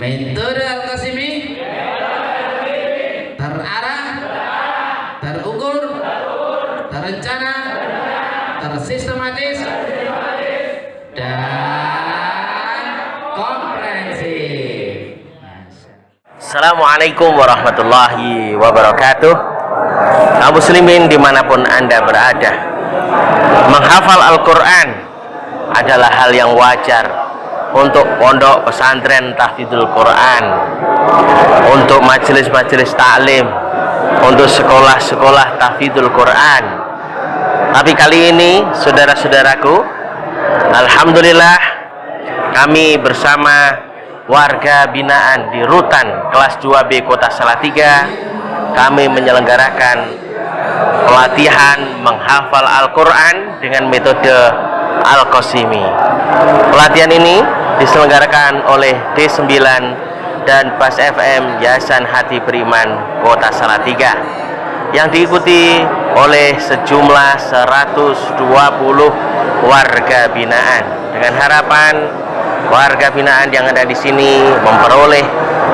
metode Al-Qasimi. Terarah. Terukur. Terencana. Tersistematis. Dan komprehensif. Assalamualaikum warahmatullahi wabarakatuh. Kaum muslimin di mana pun anda berada menghafal Al-Quran adalah hal yang wajar untuk pondok pesantren tahfidzul Quran untuk majelis-majelis taklim untuk sekolah-sekolah tahfidzul Quran. Tapi kali ini saudara-saudaraku Alhamdulillah kami bersama warga binaan di Rutan kelas 2B Kota Salatiga kami menyelenggarakan pelatihan menghafal Al-Quran dengan metode Al-Qasimi. Pelatihan ini diselenggarakan oleh D9 dan Bas FM Yayasan Hati Beriman Kota Salatiga yang diikuti oleh sejumlah 120 warga binaan. Dengan harapan warga binaan yang ada di sini memperoleh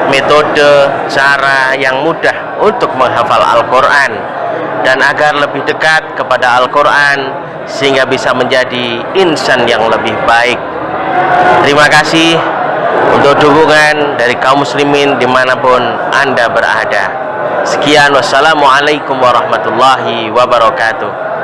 metode cara yang mudah untuk menghafal Al-Quran dan agar lebih dekat kepada Al-Quran sehingga bisa menjadi insan yang lebih baik terima kasih untuk dukungan dari kaum muslimin di mana pun anda berada. Sekian wassalamualaikum warahmatullahi wabarakatuh